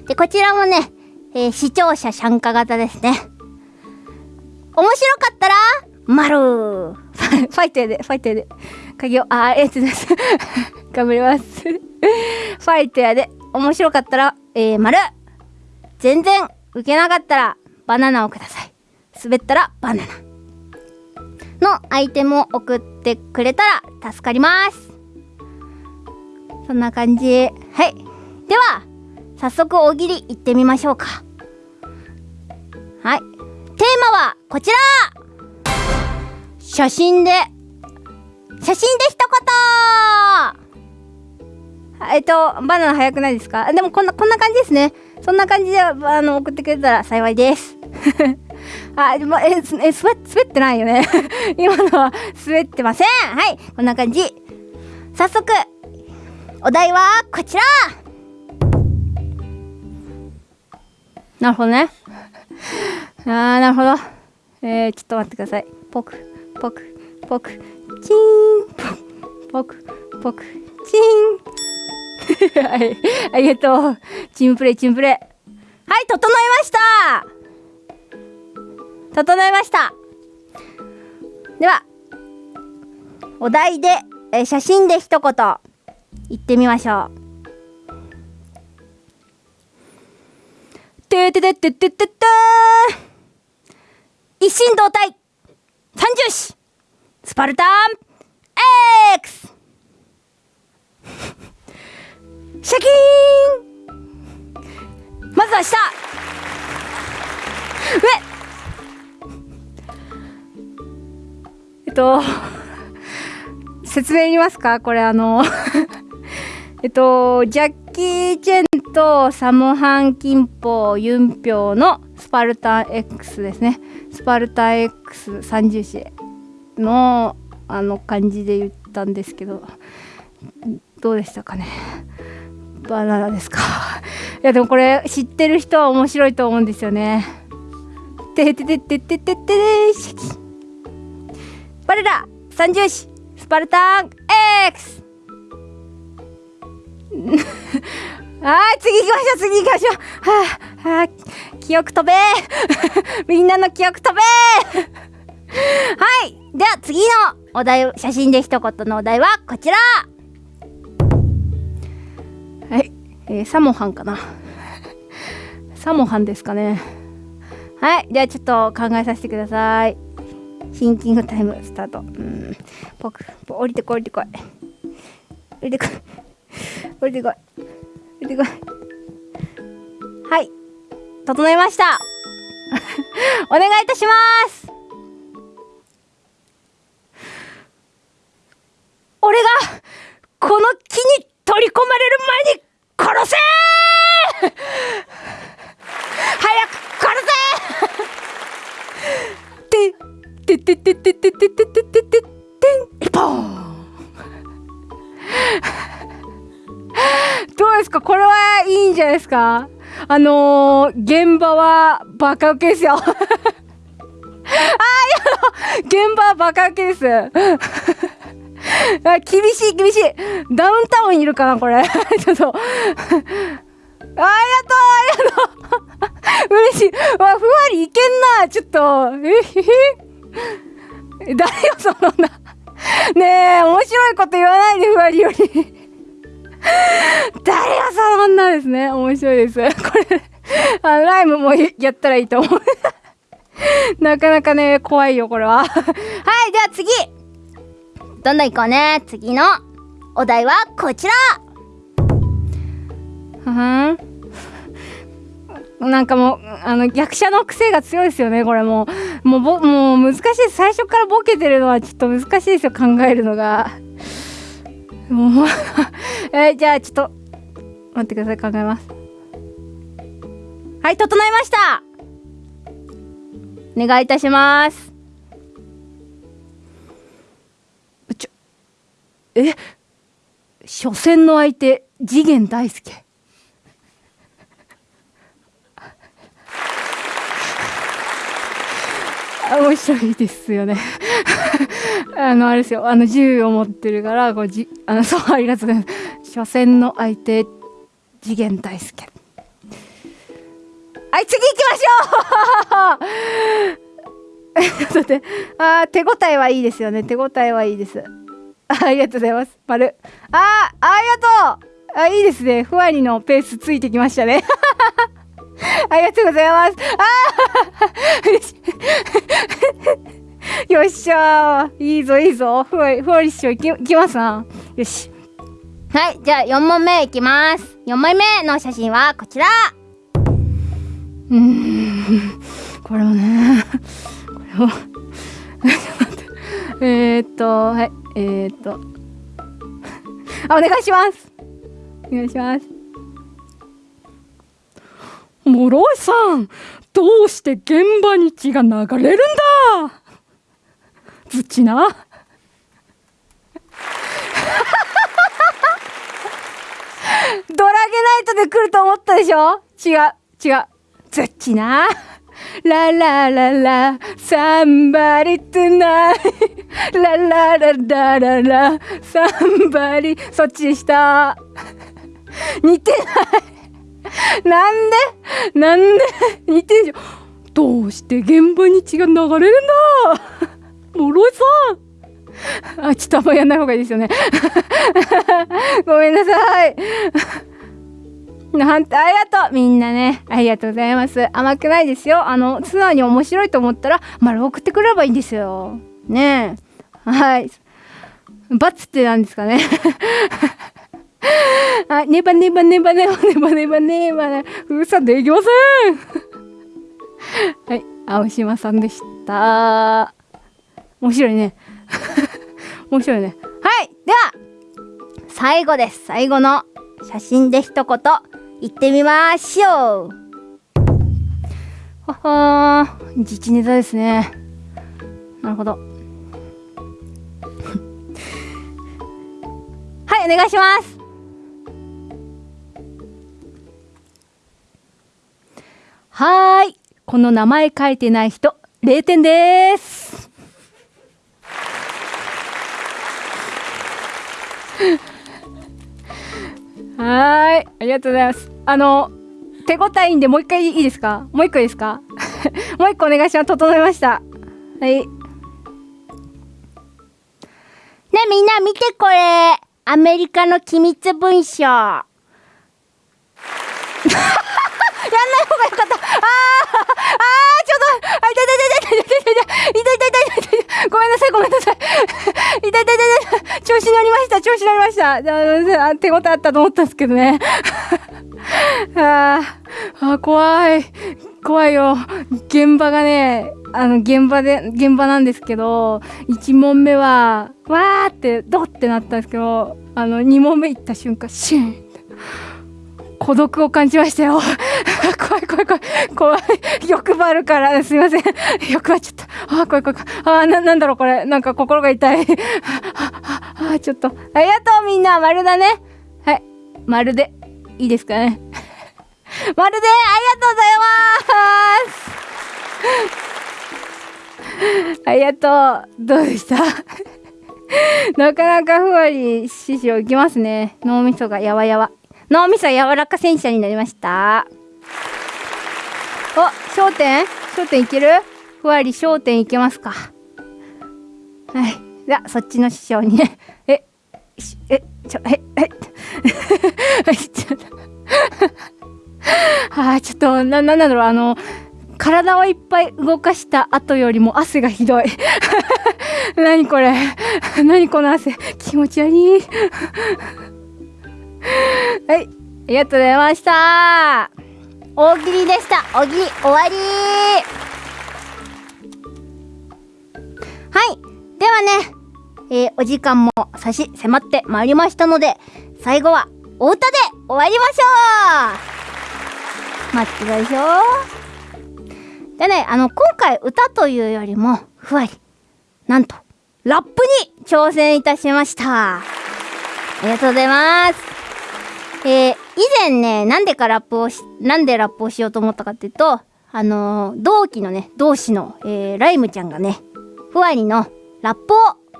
で、こちらもね、えー視聴者参加型ですね。面白かったら、丸ファファイトやで、ファイトやで。鍵を、あー、ありがとうございます。頑張ります。ファイトやで、面白かったら、えー、丸全然受けなかったら、バナナをください。滑ったら、バナナ。のアイテムを送ってくれたら助かります。そんな感じ。はい。では、早速大喜利行ってみましょうか。はい。テーマはこちら写真で、写真で一言えっと、バナナ早くないですか？でもこんな、こんな感じですね。そんな感じで、あの、送ってくれたら幸いです。あ、でもえ、すえ、滑滑ってないよね。今のは滑ってません。はい、こんな感じ。早速、お題はこちらなるほどね。あー、なるほど。えー、ちょっと待ってください。ポク、ポク、ポク、チーン、ポク、ポク、チーン。はい、ありがとう。チームプレイ、チームプレイ。はい、整いました整いました。では、お題で、えー写真で一言、言ってみましょう。ててててててて一心同体。三重視スパルタン。X シャキーン。まずは下。上。と説明いりますか？これあの えっとジャッキー・チェンとサモハン・キンポユンピョウのスパルタ X ですね。スパルタ X 三重視のあの感じで言ったんですけどどうでしたかね？バナナですか？いやでもこれ知ってる人は面白いと思うんですよね。てててててててて我ら三重視スパルタン X はい、次行きましょう、次行きましょう。はあ、はあ、記憶飛べ みんなの記憶飛べ はい、では次のお題、写真で一言のお題はこちらはい、えー、サモハンかな。サモハンですかね。はい、ではちょっと考えさせてください。シンキングタイムスタート。うん、僕、降りてこい、降りてこい。降りてこい。降りてこい。降りてこい。はい。整いました。お願いいたします。か？あのー、現場はバカウケですよ。あー、いや、現場はバカウケです。あ厳しい厳しい。ダウンタウンいるかなこれ。ちょっと。あありがとうありがとう嬉しい。わ、ふわりいけんな。ちょっと。えへへ。誰よ、そのな。ねえ、面白いこと言わないで、ふわりより。誰がそんなですね。面白いです。これ、あのライムもやったらいいと思う。なかなかね、怖いよ、これは。はい、では次どんどん行こうね。次のお題はこちらふん。なんかもう、あの、役者の癖が強いですよね、これもう。もうぼ、もう難しい。最初からボケてるのはちょっと難しいですよ、考えるのが。もう えーじゃあちょっと、待ってください、考えます。はい、整いましたお願いいたします。ちょ、え？初戦の相手、次元大介。面白いですよね。あの、あれですよ。あの、銃を持ってるから、こう、じ、あの、そう、ありがとうございます。初戦の相手、次元大介。はい、次行きましょうちょっと待って。あ手応えはいいですよね。手応えはいいです。ありがとうございます。丸。あありがとうあ、いいですね。ふわりのペースついてきましたね。ありがとうございます。あーよっしゃー。いいぞ、いいぞ。ふわり、ふわりっしょ、いき、いきますな。よし。はい、じゃあ4問目いきます。4枚目の写真はこちらうーん。これもね。これも。ちょっと待って。えー、っと、はい。えー、っと。あ、お願いします。お願いします。諸井さん、どうして現場に血が流れるんだ？ずっちな。ドラゲナイトで来ると思ったでしょ？違う、違う。ずっちな。ララララ、somebody tonight. ララララララ、somebody. そっちでした。似てない。なんで？なんで？似てるでしょどうして現場に血が流れるんだ諸井さんあ、ちょっとあんまやんない方がいいですよね。ごめんなさい。なんて、ありがとうみんなね、ありがとうございます。甘くないですよ。あの、素直に面白いと思ったら、丸送ってくれればいいんですよ。ねえ。はい。バツってなんですかね。はい、ネバネバネバネバネバネバネバネ封鎖できませんはい、青島さんでした。面白いね。面白いね。はい、では、最後です。最後の写真で一言言ってみましょう。ははー、自治ネタですね。なるほど。はい、お願いします。はーい。この名前書いてない人、0点です。はーい。ありがとうございます。あの、手応えいいんでもう一回いいですか？もう一個いいですか？もう一個お願いします。整いました。はい。ねみんな見てこれアメリカの機密文書 ごめんなさいごめんなさい。痛い痛い痛い痛い調子乗りました調子乗りました。あ手応えあったと思ったんですけどね。ああ怖い怖いよ現場がねあの現場で現場なんですけど1問目はわーってドってなったんですけどあの2問目行った瞬間シュンって孤独を感じましたよ。怖い怖い怖い。怖い。欲張るから。すいません。欲張っちゃった。あー怖い怖い怖い。あななんだろうこれ。なんか心が痛い。あああちょっと。ありがとうみんな。丸だね。はい。丸で。いいですかね。まるで。ありがとうございます。ありがとう。どうでした？なかなかふわり師匠いきますね。脳みそがやわやわ。脳みそ柔らか戦車になりました。お焦点？焦点いける？ふわり焦点いけますか。はい。じゃあそっちの師匠にね。ええちょええ はいちょっとあちょっとななんだろう。あの体をいっぱい動かした後よりも汗がひどい。何これ？何この汗？気持ち悪い。はい。ありがとうございました。大喜利でした大喜利終わりはい。ではね、えーお時間も差し迫ってまいりましたので、最後はお歌で終わりましょう待ってください。でね、あの、今回歌というよりも、ふわり、なんと、ラップに挑戦いたしました。ありがとうございます。えー、以前ね、なんでかラップをし、なんでラップをしようと思ったかっていうと、あのー同期のね、同志の、えー、ライムちゃんがね、ふわりのラップを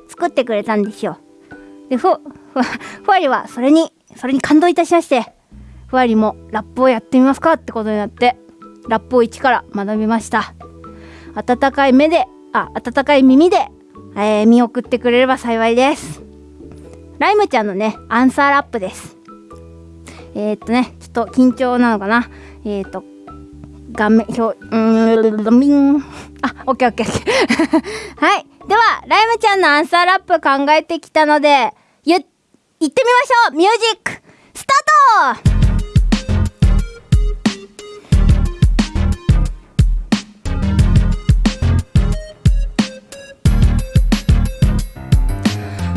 作ってくれたんですよ。で、ふ、ふ、ふわりはそれに、それに感動いたしまして、ふわりもラップをやってみますかってことになって、ラップを一から学びました。温かい目で、あ、温かい耳で、えー見送ってくれれば幸いです。ライムちゃんのね、アンサーラップです。えー、っとね、ちょっと緊張なのかな？えー、っと、画面、表、うーん、ミン。あ、オッケーオッケーオッケー。はい。では、ライムちゃんのアンサーラップ考えてきたので、ゆ、行ってみましょうミュージック、スタート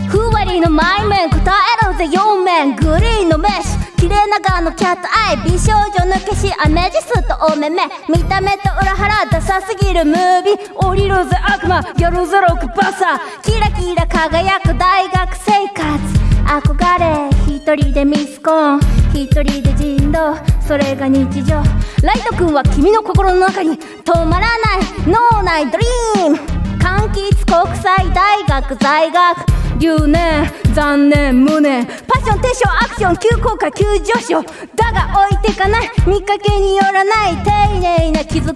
ふわりのマイメン答えろぜ4面グリーンのメッシュ綺麗な顔のキャットアイ美少女の消しアメジスとお目目見た目と裏腹ダサすぎるムービー。降りるぜ悪魔。ギャルゼロクバサ。ーキラキラ輝く大学生活。憧れ一人でミスコン。一人で人狼それが日常。ライト君は君の心の中に止まらない。脳内ドリーム。柑橘国際大学在学。留年残念無念。パッションテンションアクション急降下急上昇。だが置いてかない。見かけによらない丁寧な気遣い。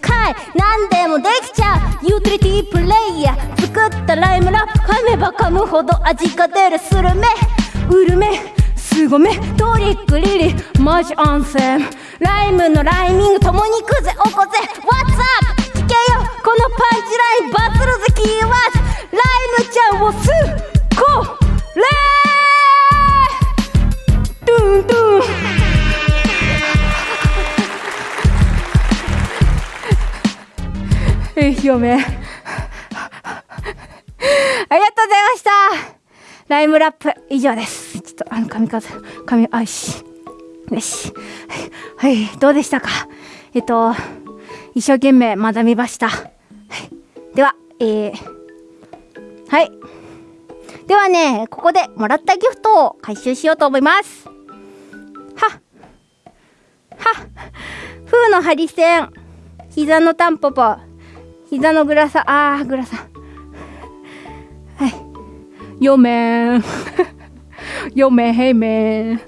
何でもできちゃう。ユーティリティープレイヤー。作ったライムラップ。噛めば噛むほど味が出るスルメ。ウルメすごめ。トリックリリマジアンセムライムのライミング共に行くぜおこぜ。What's up けよこのパンチラインバズるぜキーワードライムちゃんをすこれトゥントゥンえい嫁ありがとうございました。ライムラップ以上です。ちょっとあの髪数髪あよしよし。はい、はい、どうでしたか？えっと一生懸命学びました、ではえー、はい。ではねここでもらったギフトを回収しようと思います。はっ。はっ。風のハリセン膝のタンポポ。膝のグラサ。あーグラサ。はい。よめん。よめへいめん。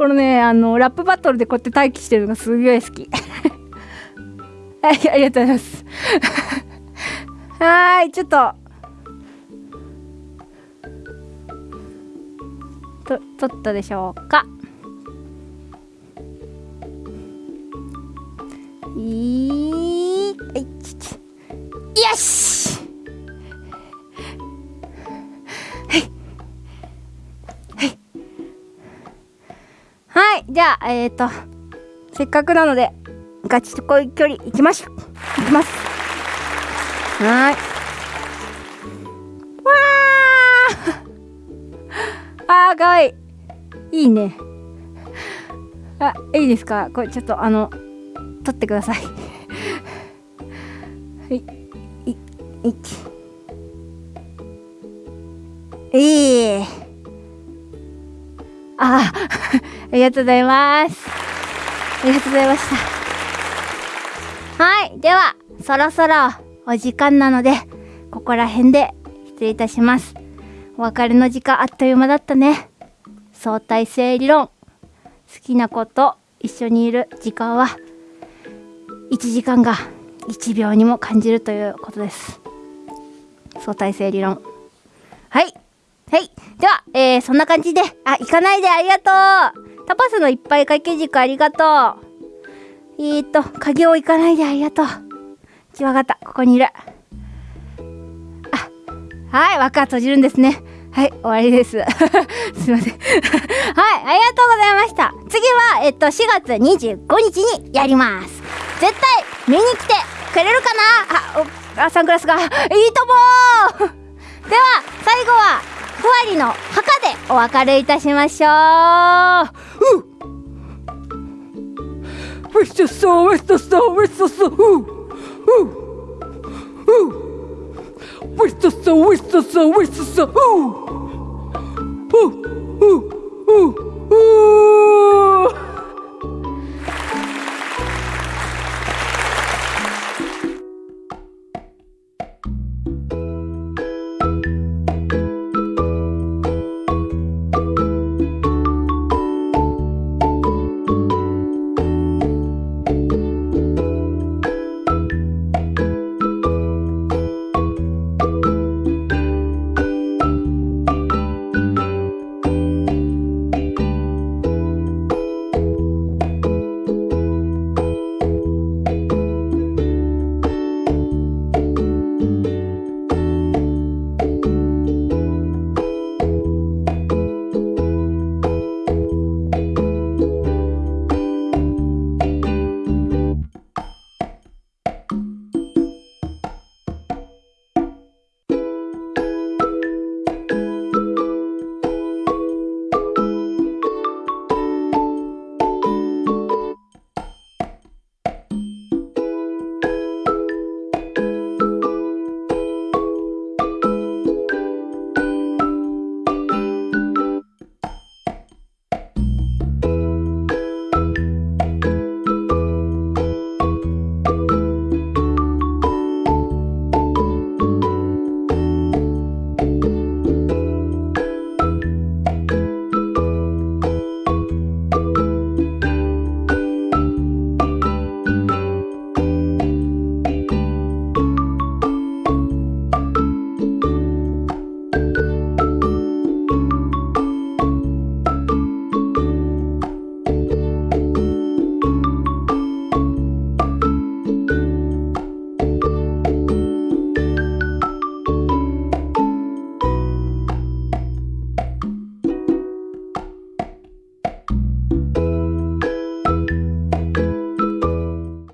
このねあのラップバトルでこうやって待機してるのがすごい好き。はいありがとうございます。はーいちょっと。と取ったでしょうか。いーはいちちよし！じゃあ、えっ、ー、と、せっかくなので、ガチ恋距離行きましょう。行きます。はーい。わー あー、かわいい。いいね。あ、いいですか？これちょっと、あの、撮ってください。はい。い、いち。いい。ああ、ありがとうございます。ありがとうございました。はい。では、そろそろお時間なので、ここら辺で失礼いたします。お別れの時間あっという間だったね。相対性理論。好きな子と一緒にいる時間は、1時間が1秒にも感じるということです。相対性理論。はい。はい。では、えー、そんな感じで、あ、行かないでありがとうタパスのいっぱい掛け軸ありがとうえーっと、鍵を行かないでありがとう。ちわかった。ここにいる。あ、はい、枠は閉じるんですね。はい、終わりです。すいません。はい、ありがとうございました。次は、えっと、4月25日にやります。絶対、見に来てくれるかな？あ、お、あ、サングラスが、いいともー では、最後は、ふわりの墓でお別れいたしましょう。う It's just so, it's just so, it's just so, ooh, ooh, ooh. It's just so, it's just so, it's just so, ooh, ooh, ooh, ooh, ooh. うん